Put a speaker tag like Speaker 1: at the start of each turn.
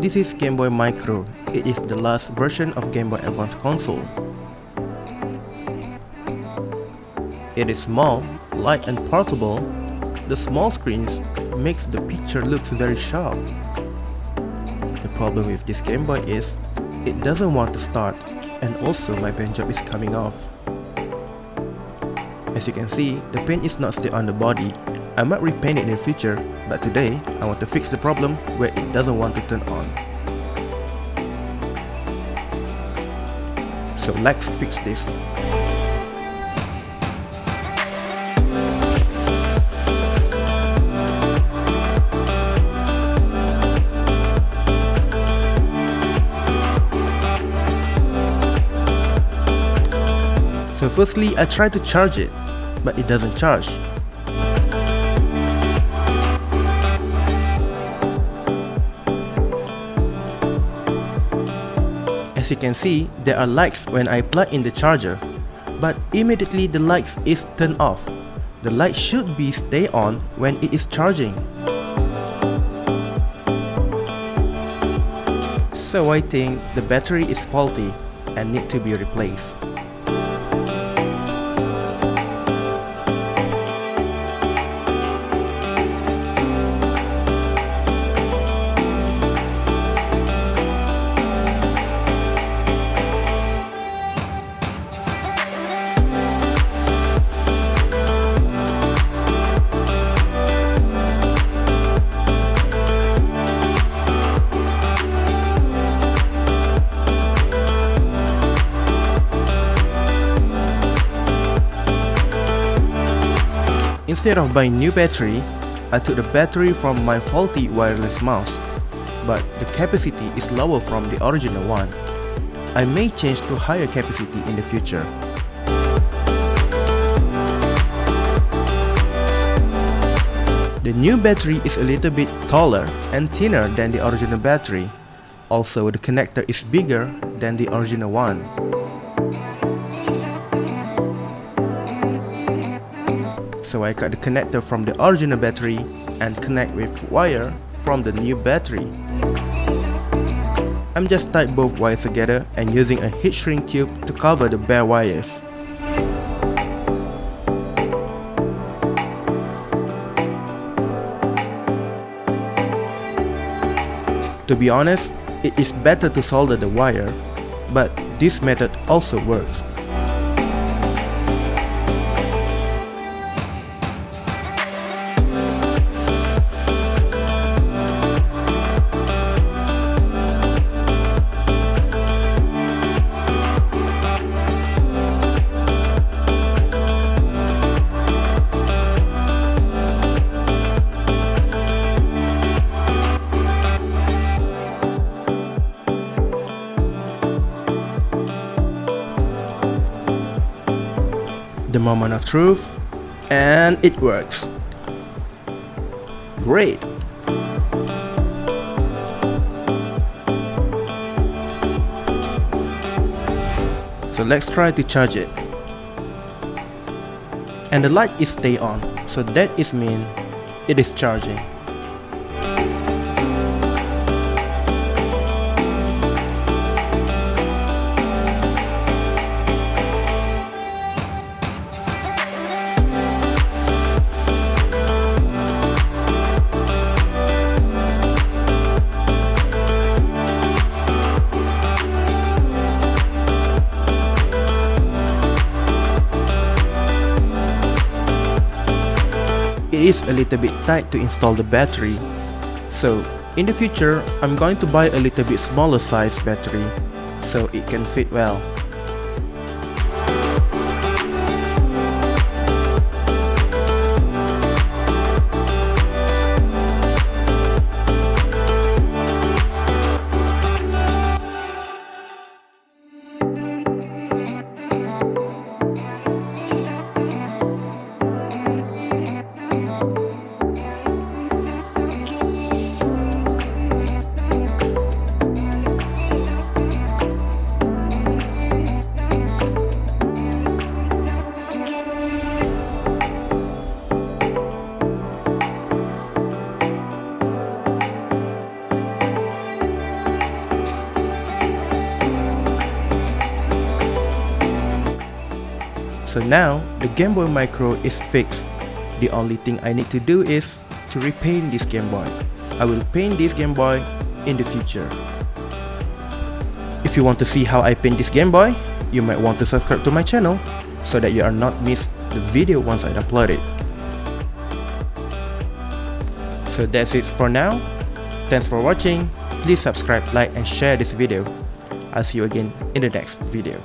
Speaker 1: This is Game Boy Micro. It is the last version of Game Boy Advance console. It is small, light and portable. The small screens makes the picture looks very sharp. The problem with this Game Boy is, it doesn't want to start and also my paint job is coming off. As you can see, the paint is not still on the body. I might repaint it in the future, but today I want to fix the problem where it doesn't want to turn on. So let's fix this. So firstly, I try to charge it, but it doesn't charge. As you can see, there are lights when I plug in the charger, but immediately the lights is turned off. The light should be stay on when it is charging. So I think the battery is faulty and need to be replaced. Instead of buying new battery, I took the battery from my faulty wireless mouse, but the capacity is lower from the original one. I may change to higher capacity in the future. The new battery is a little bit taller and thinner than the original battery. Also, the connector is bigger than the original one. So I cut the connector from the original battery and connect with wire from the new battery. I'm just tied both wires together and using a heat shrink tube to cover the bare wires. To be honest, it is better to solder the wire, but this method also works. The moment of truth and it works. Great. So let's try to charge it. And the light is stay on. So that is mean it is charging it is a little bit tight to install the battery. So in the future, I'm going to buy a little bit smaller size battery so it can fit well. Now, the Game Boy Micro is fixed. The only thing I need to do is to repaint this Game Boy. I will paint this Game Boy in the future. If you want to see how I paint this Game Boy, you might want to subscribe to my channel so that you are not miss the video once I upload it. So that's it for now. Thanks for watching. Please subscribe, like and share this video. I'll see you again in the next video.